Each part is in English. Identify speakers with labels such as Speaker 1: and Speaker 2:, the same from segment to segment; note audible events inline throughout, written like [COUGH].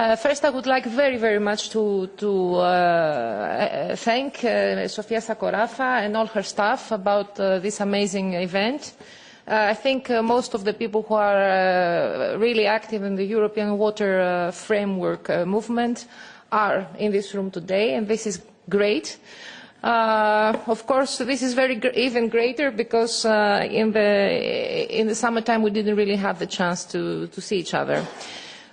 Speaker 1: Uh, first, I would like very, very much to, to uh, thank uh, Sofia Sakorafa and all her staff about uh, this amazing event. Uh, I think uh, most of the people who are uh, really active in the European water uh, framework uh, movement are in this room today, and this is great. Uh, of course, this is very even greater because uh, in, the, in the summertime we didn't really have the chance to, to see each other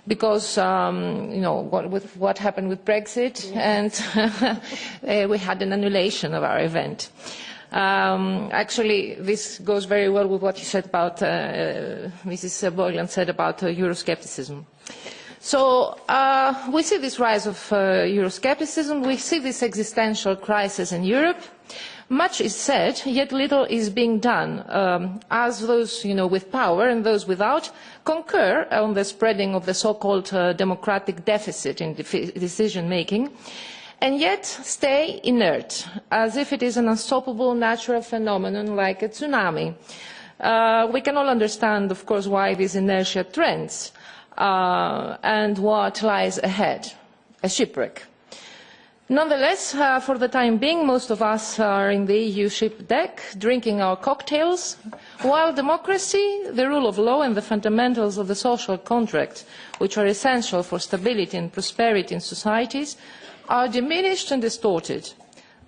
Speaker 1: because um, you know what, with what happened with Brexit, and [LAUGHS] uh, we had an annulation of our event. Um, actually, this goes very well with what you said about, uh, Mrs. Boylan said about uh, Euroscepticism. So uh, we see this rise of uh, Euroscepticism, we see this existential crisis in Europe, Much is said, yet little is being done, um, as those you know, with power and those without concur on the spreading of the so-called uh, democratic deficit in decision-making, and yet stay inert, as if it is an unstoppable natural phenomenon like a tsunami. Uh, we can all understand, of course, why this inertia trends uh, and what lies ahead, a shipwreck. Nonetheless, uh, for the time being, most of us are in the EU ship deck, drinking our cocktails, while democracy, the rule of law and the fundamentals of the social contract, which are essential for stability and prosperity in societies, are diminished and distorted.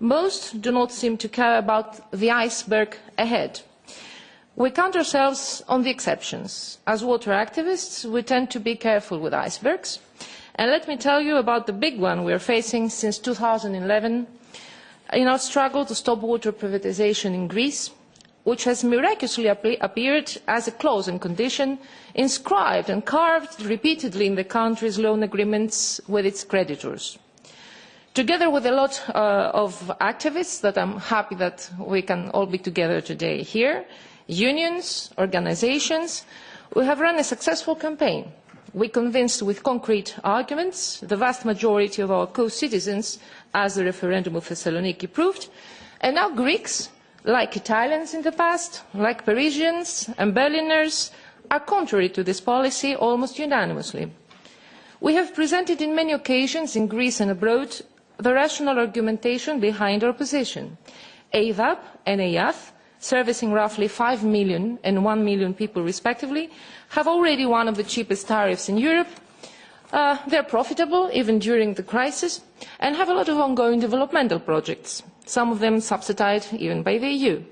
Speaker 1: Most do not seem to care about the iceberg ahead. We count ourselves on the exceptions. As water activists, we tend to be careful with icebergs, And let me tell you about the big one we are facing since 2011 in our struggle to stop water privatization in Greece, which has miraculously appeared as a clause and condition inscribed and carved repeatedly in the country's loan agreements with its creditors. Together with a lot uh, of activists that I'm happy that we can all be together today here, unions, organizations, we have run a successful campaign We convinced with concrete arguments the vast majority of our co-citizens, as the referendum of Thessaloniki proved, and now Greeks, like Italians in the past, like Parisians and Berliners, are contrary to this policy almost unanimously. We have presented in many occasions in Greece and abroad the rational argumentation behind our position. EYDAP and servicing roughly 5 million and 1 million people respectively, have already one of the cheapest tariffs in Europe. Uh, they're profitable even during the crisis and have a lot of ongoing developmental projects, some of them subsidized even by the EU.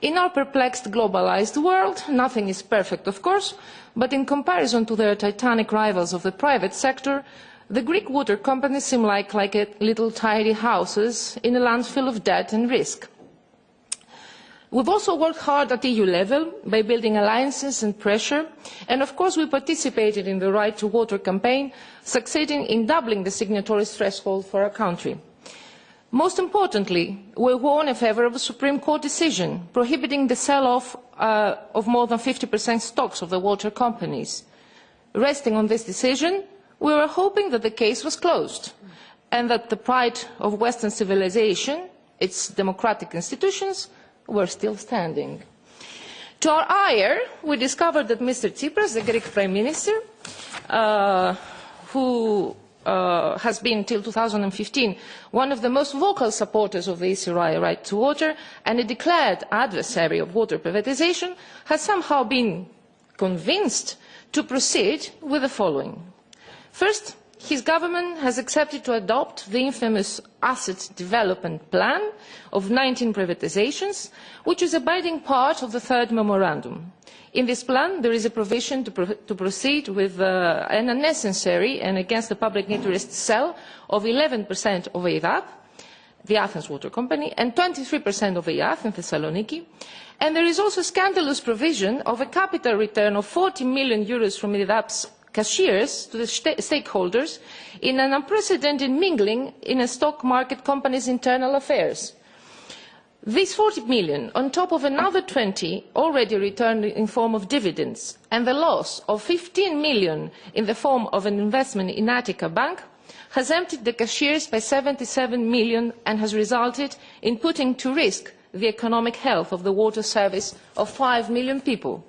Speaker 1: In our perplexed globalized world, nothing is perfect, of course, but in comparison to their titanic rivals of the private sector, the Greek water companies seem like, like little tidy houses in a landfill of debt and risk. We've also worked hard at EU level by building alliances and pressure, and of course we participated in the Right to Water campaign, succeeding in doubling the signatory threshold for our country. Most importantly, we won a Supreme Court decision prohibiting the sell-off uh, of more than 50% stocks of the water companies. Resting on this decision, we were hoping that the case was closed and that the pride of Western civilization, its democratic institutions, were still standing. To our ire, we discovered that Mr. Tsipras, the Greek Prime Minister, uh, who uh, has been until 2015 one of the most vocal supporters of the ECRI right to water and a declared adversary of water privatization, has somehow been convinced to proceed with the following. First, his government has accepted to adopt the infamous asset development plan of 19 privatizations, which is a binding part of the third memorandum. In this plan, there is a provision to, pro to proceed with uh, an unnecessary and against the public interest sell of 11% of EYDAP, the Athens Water Company, and 23% of EYATH in Thessaloniki. And there is also a scandalous provision of a capital return of 40 million euros from EYDAP's cashiers to the stakeholders in an unprecedented mingling in a stock market company's internal affairs. These 40 million, on top of another 20 already returned in form of dividends, and the loss of 15 million in the form of an investment in Attica Bank, has emptied the cashiers by 77 million and has resulted in putting to risk the economic health of the water service of 5 million people.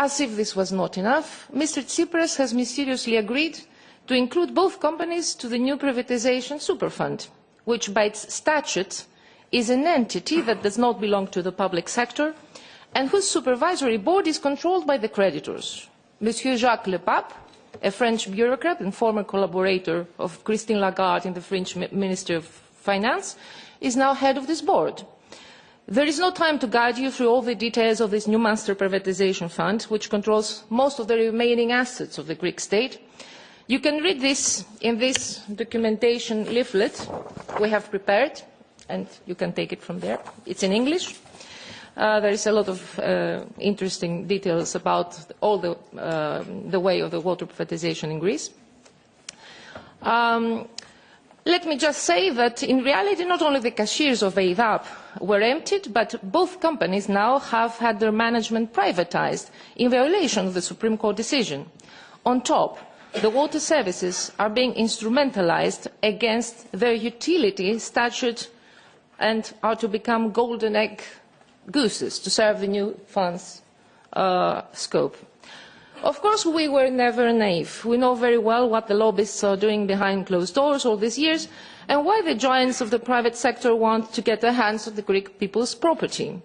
Speaker 1: As if this was not enough, Mr. Tsipras has mysteriously agreed to include both companies to the new privatisation superfund, which by its statute is an entity that does not belong to the public sector and whose supervisory board is controlled by the creditors. Monsieur Jacques Le Pape, a French bureaucrat and former collaborator of Christine Lagarde in the French Ministry of Finance, is now head of this board. There is no time to guide you through all the details of this new master privatisation fund, which controls most of the remaining assets of the Greek state. You can read this in this documentation leaflet we have prepared, and you can take it from there. It's in English. Uh, there is a lot of uh, interesting details about all the, uh, the way of the water privatization in Greece. Um, let me just say that in reality not only the cashiers of EYDAP were emptied, but both companies now have had their management privatized in violation of the Supreme Court decision. On top, the water services are being instrumentalized against their utility statute and are to become golden egg gooses to serve the new fund's uh, scope. Of course, we were never naive. We know very well what the lobbyists are doing behind closed doors all these years and why the giants of the private sector want to get their hands on the Greek people's property.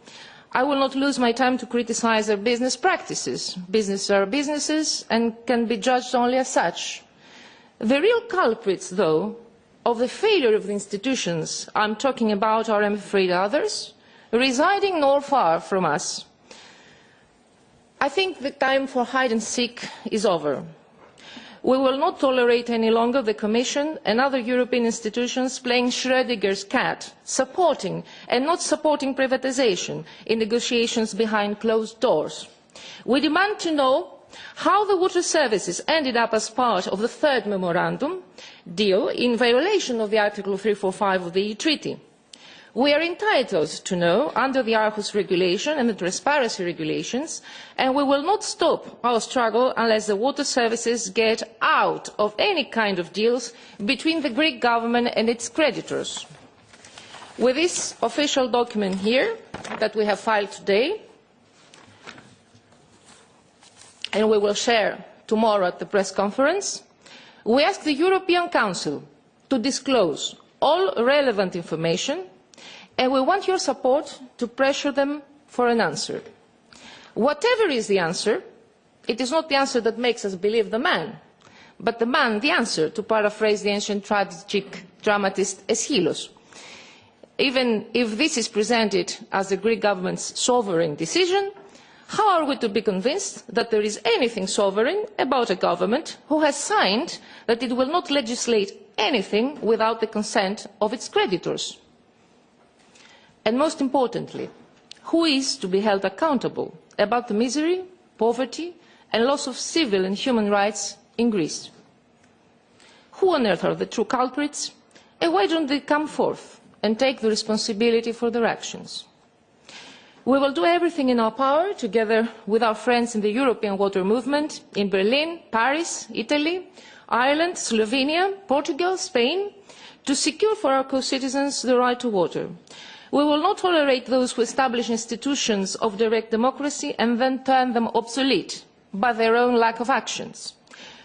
Speaker 1: I will not lose my time to criticise their business practices. Businesses are businesses and can be judged only as such. The real culprits, though, of the failure of the institutions I'm talking about are, I'm afraid, others, residing not far from us. I think the time for hide and seek is over. We will not tolerate any longer the Commission and other European institutions playing Schrödinger's cat, supporting and not supporting privatisation in negotiations behind closed doors. We demand to know how the water services ended up as part of the third memorandum deal in violation of the Article 345 of the EU Treaty. We are entitled to know under the Aarhus regulation and the transparency regulations, and we will not stop our struggle unless the water services get out of any kind of deals between the Greek government and its creditors. With this official document here that we have filed today, and we will share tomorrow at the press conference, we ask the European Council to disclose all relevant information and we want your support to pressure them for an answer. Whatever is the answer, it is not the answer that makes us believe the man, but the man the answer, to paraphrase the ancient tragic dramatist Aeschylus. Even if this is presented as the Greek government's sovereign decision, how are we to be convinced that there is anything sovereign about a government who has signed that it will not legislate anything without the consent of its creditors? And most importantly, who is to be held accountable about the misery, poverty and loss of civil and human rights in Greece? Who on earth are the true culprits and why don't they come forth and take the responsibility for their actions? We will do everything in our power, together with our friends in the European Water Movement, in Berlin, Paris, Italy, Ireland, Slovenia, Portugal, Spain, to secure for our co-citizens the right to water We will not tolerate those who establish institutions of direct democracy and then turn them obsolete by their own lack of actions.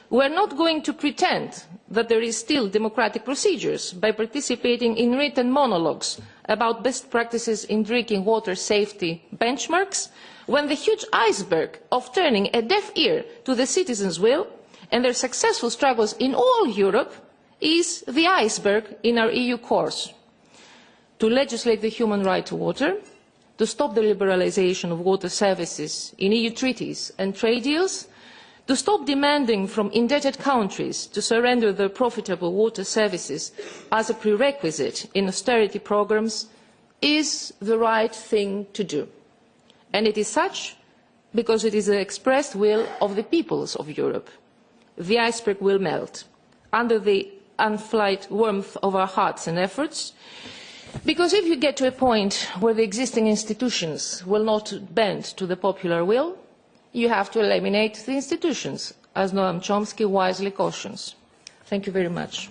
Speaker 1: We are not going to pretend that there is still democratic procedures by participating in written monologues about best practices in drinking water safety benchmarks when the huge iceberg of turning a deaf ear to the citizens' will and their successful struggles in all Europe is the iceberg in our EU course to legislate the human right to water, to stop the liberalisation of water services in EU treaties and trade deals, to stop demanding from indebted countries to surrender their profitable water services as a prerequisite in austerity programmes is the right thing to do. And it is such because it is the expressed will of the peoples of Europe. The iceberg will melt under the unflight warmth of our hearts and efforts Because if you get to a point where the existing institutions will not bend to the popular will, you have to eliminate the institutions, as Noam Chomsky wisely cautions. Thank you very much.